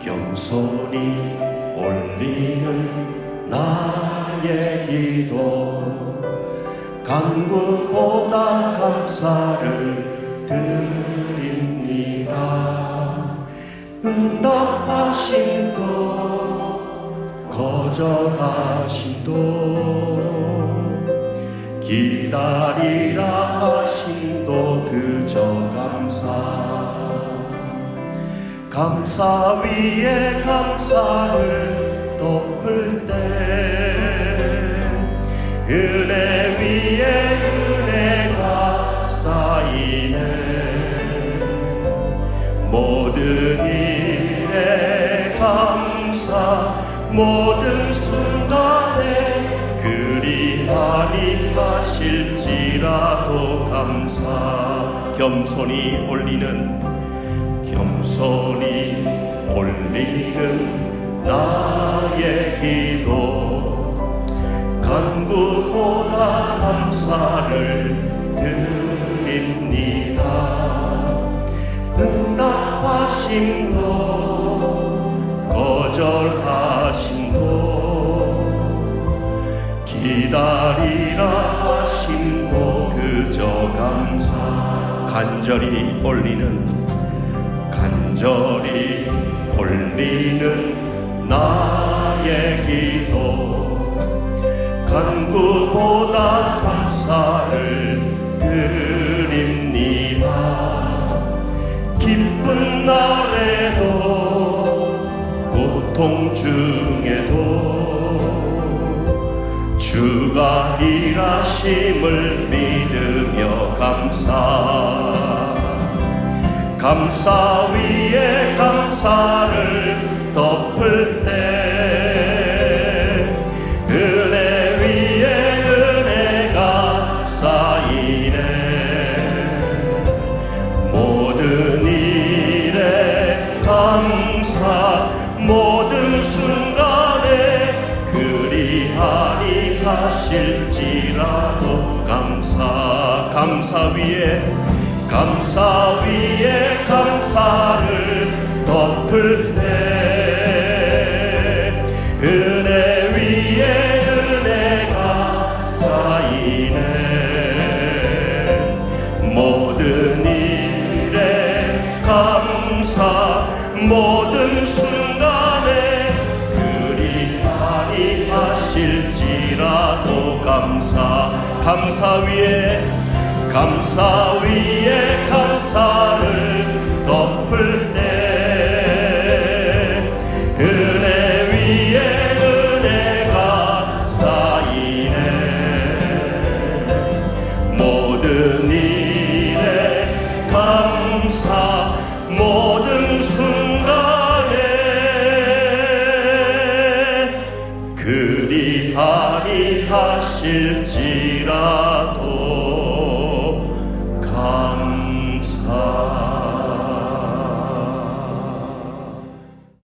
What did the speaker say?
겸손히 올리는 나의 기도. 간구보다 감사를 드립니다. 응답하심도 거절하심도 기다리라 하심도 그저 감사 감사 위에 감사를 덮을 때 은혜 위에 은혜가 쌓이네. 모든 일에 감사 모든 순간에 그리하리 하실지라도 감사. 겸손히 올리는 겸손히 올리는 나의 기도. 간구보다 감사를 드립니다. 응답하심도 거절하심도 기다리라 하심도 그저 감사. 간절히 올리는 간절히 올리는 나의 기도. 간구보다 감사를 드립니다. 기쁜 날에도 고통 중에도 주가 일하심을 믿으며 감사 감사 위에 감사를 덮을 때 은혜 위에 은혜가 쌓이네. 모든 일에 감사 모든 순간에 그리하리 하실지라도 감사 감사 위에 감사 위에 감사를 덮을 때 은혜 위에 은혜가 쌓이네. 모든 일에 감사 모든 순간에 그리하리 하실지라도 감사. 감사 위에 감사 위에 하리 하실지라도